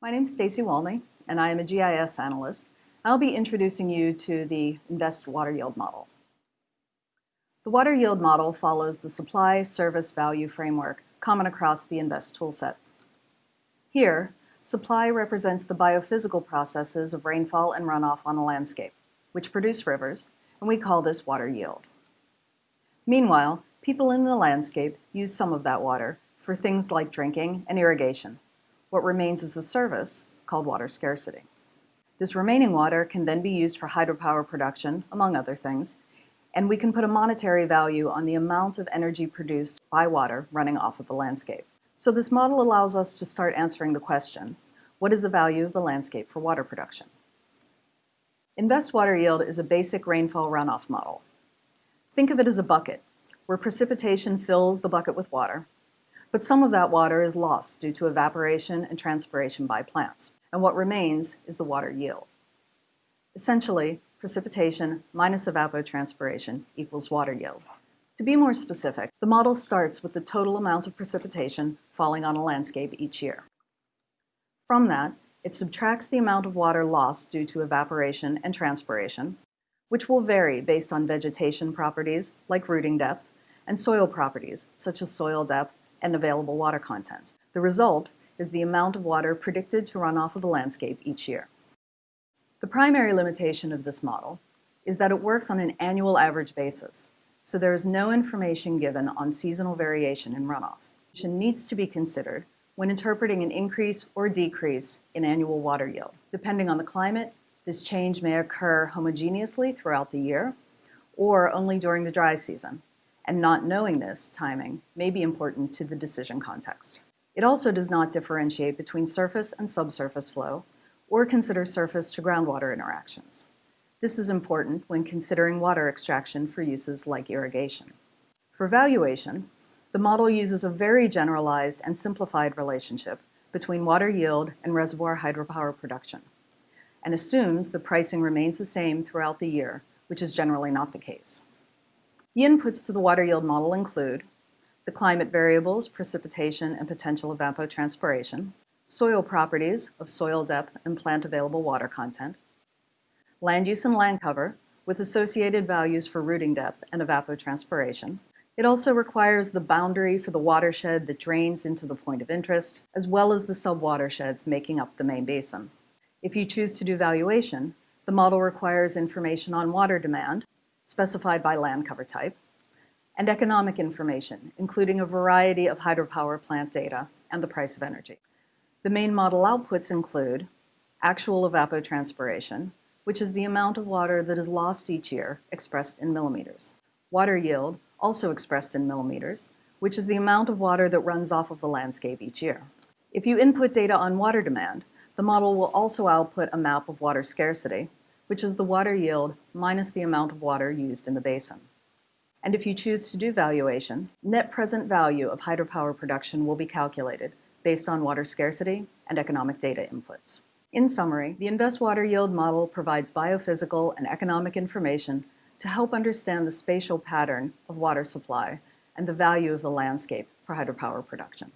My name is Stacy Walney, and I am a GIS analyst. I'll be introducing you to the INVEST Water Yield Model. The Water Yield Model follows the Supply Service Value Framework common across the INVEST toolset. Here, supply represents the biophysical processes of rainfall and runoff on a landscape, which produce rivers, and we call this water yield. Meanwhile, people in the landscape use some of that water for things like drinking and irrigation, what remains is the service, called water scarcity. This remaining water can then be used for hydropower production, among other things, and we can put a monetary value on the amount of energy produced by water running off of the landscape. So this model allows us to start answering the question, what is the value of the landscape for water production? Invest Water Yield is a basic rainfall runoff model. Think of it as a bucket, where precipitation fills the bucket with water, but some of that water is lost due to evaporation and transpiration by plants, and what remains is the water yield. Essentially, precipitation minus evapotranspiration equals water yield. To be more specific, the model starts with the total amount of precipitation falling on a landscape each year. From that, it subtracts the amount of water lost due to evaporation and transpiration, which will vary based on vegetation properties like rooting depth and soil properties such as soil depth and available water content. The result is the amount of water predicted to run off of the landscape each year. The primary limitation of this model is that it works on an annual average basis, so there is no information given on seasonal variation in runoff. Which needs to be considered when interpreting an increase or decrease in annual water yield. Depending on the climate, this change may occur homogeneously throughout the year or only during the dry season, and not knowing this timing may be important to the decision context. It also does not differentiate between surface and subsurface flow or consider surface to groundwater interactions. This is important when considering water extraction for uses like irrigation. For valuation, the model uses a very generalized and simplified relationship between water yield and reservoir hydropower production and assumes the pricing remains the same throughout the year, which is generally not the case. The inputs to the water yield model include the climate variables, precipitation, and potential evapotranspiration, soil properties of soil depth and plant available water content, land use and land cover with associated values for rooting depth and evapotranspiration. It also requires the boundary for the watershed that drains into the point of interest, as well as the subwatersheds making up the main basin. If you choose to do valuation, the model requires information on water demand, specified by land cover type, and economic information, including a variety of hydropower plant data and the price of energy. The main model outputs include actual evapotranspiration, which is the amount of water that is lost each year expressed in millimeters. Water yield, also expressed in millimeters, which is the amount of water that runs off of the landscape each year. If you input data on water demand, the model will also output a map of water scarcity, which is the water yield minus the amount of water used in the basin. And if you choose to do valuation, net present value of hydropower production will be calculated based on water scarcity and economic data inputs. In summary, the Invest Water Yield model provides biophysical and economic information to help understand the spatial pattern of water supply and the value of the landscape for hydropower production.